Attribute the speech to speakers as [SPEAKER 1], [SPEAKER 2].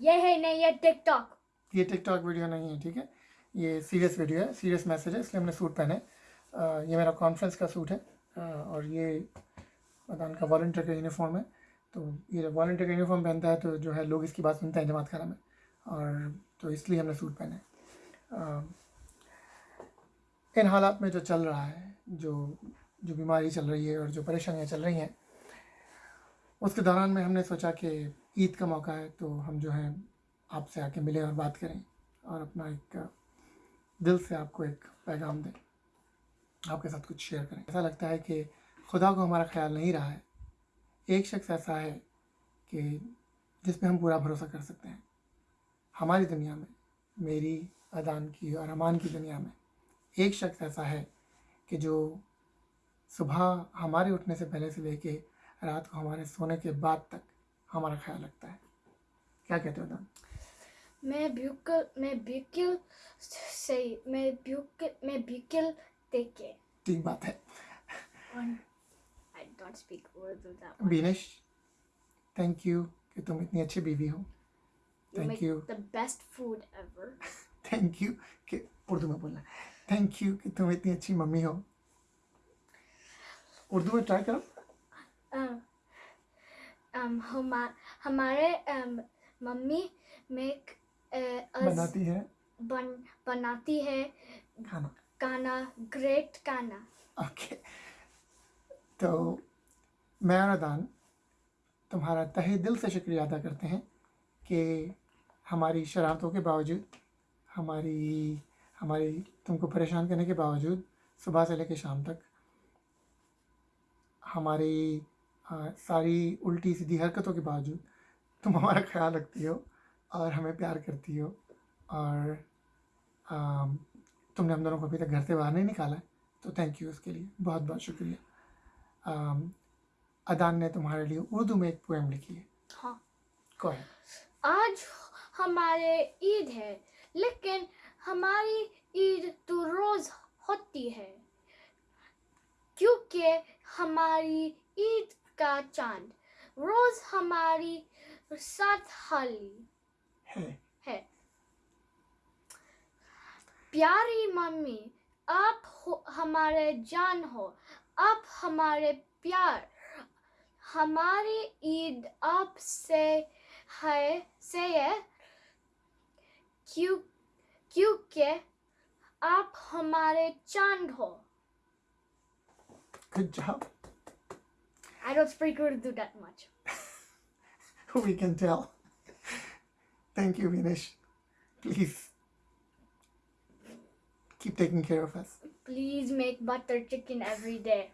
[SPEAKER 1] ये है, नहीं, ये टिकटॉक
[SPEAKER 2] ये टिकटॉक वीडियो नहीं है, ठीक है? ये सीरियस वीडियो है सीरियस मैसेज है, इसलिए हमने सूट पहने ये मेरा कॉन्फ्रेंस का सूट है और ये अदान का वॉल्टियर का यूनिफॉर्म है। तो ये वॉल्टियर का यूनिफॉर्म पहनता है तो जो है लोग इसकी बात सुनते हैं जमात खाना में, और तो इसलिए हमने सूट पहने इन हालात में जो चल रहा है, जो जो बीमारी चल रही है और जो परेशानियाँ चल रही हैं उसके दौरान में हमने सोचा कि ईद का मौका है तो हम जो है आपसे आके मिलें और बात करें और अपना एक दिल से आपको एक पैगाम दें। आपके साथ कुछ शेयर करें। ऐसा लगता है कि खुदा को हमारा ख्याल नहीं रहा है। एक शख्स ऐसा है कि जिस पे हम पूरा भरोसा कर सकते हैं। हमारी दुनिया में, मेरी अदान की और अमान की दुनिया में एक शख्स ऐसा है कि जो सुबह हमारे उठने से पहले से लेके रात को हमारे सोने के बाद तक हमारा ख्याल रखता है। क्या कहते हो अदान
[SPEAKER 1] मैं बिल्कुल मैं बिल्कुल सही मैं बिल्कुल मैं बिल्कुल देखे।
[SPEAKER 2] ठीक बात है।
[SPEAKER 1] speak Urdu that much.
[SPEAKER 2] Binesh thank you कि तुम इतनी अच्छी बीवी हो।
[SPEAKER 1] Make
[SPEAKER 2] you.
[SPEAKER 1] the best food ever.
[SPEAKER 2] Thank you कि उर्दू में बोलना। थैंक यू कि तुम इतनी अच्छी मम्मी हो। उर्दू में ट्राई करो।
[SPEAKER 1] Um, um, हमा, हमारे um, मम्मी मेक uh,
[SPEAKER 2] बनाती है।
[SPEAKER 1] बन बनाती है
[SPEAKER 2] खाना।
[SPEAKER 1] गाना ग्रेट गाना
[SPEAKER 2] ओके तो मैं और अदान तुम्हारा तहे दिल से शुक्रिया अदा करते हैं कि हमारी शरारतों के बावजूद हमारी हमारी तुमको परेशान करने के बावजूद सुबह से लेकर शाम तक हमारी आ, सारी उल्टी सीधी हरकतों के बावजूद तुम हमारा ख्याल रखती हो और हमें प्यार करती हो और आ, तुमने हम दोनों को अभी तक घर से बाहर नहीं निकाला है तो थैंक यू उसके लिए बहुत बहुत शुक्रिया। अदान ने तुम्हारे लिए उर्दू में एक पोएम लिखी है।
[SPEAKER 1] हाँ।
[SPEAKER 2] कौन है
[SPEAKER 1] आज हमारे ईद है लेकिन हमारी ईद तो रोज होती है क्योंकि हमारी ईद का चाँद। रोज हमारी साथ हाली
[SPEAKER 2] है।
[SPEAKER 1] है। प्यारी मम्मी आप हो हमारे जान हो। आप हमारे प्यार। हमारी ईद आपसे है से है। क्यों क्योंकि आप हमारे चाँद हो।
[SPEAKER 2] Good job
[SPEAKER 1] I don't speak Urdu that much.
[SPEAKER 2] we can tell thank you Vinesh please keep taking care of us
[SPEAKER 1] Please make butter chicken every day.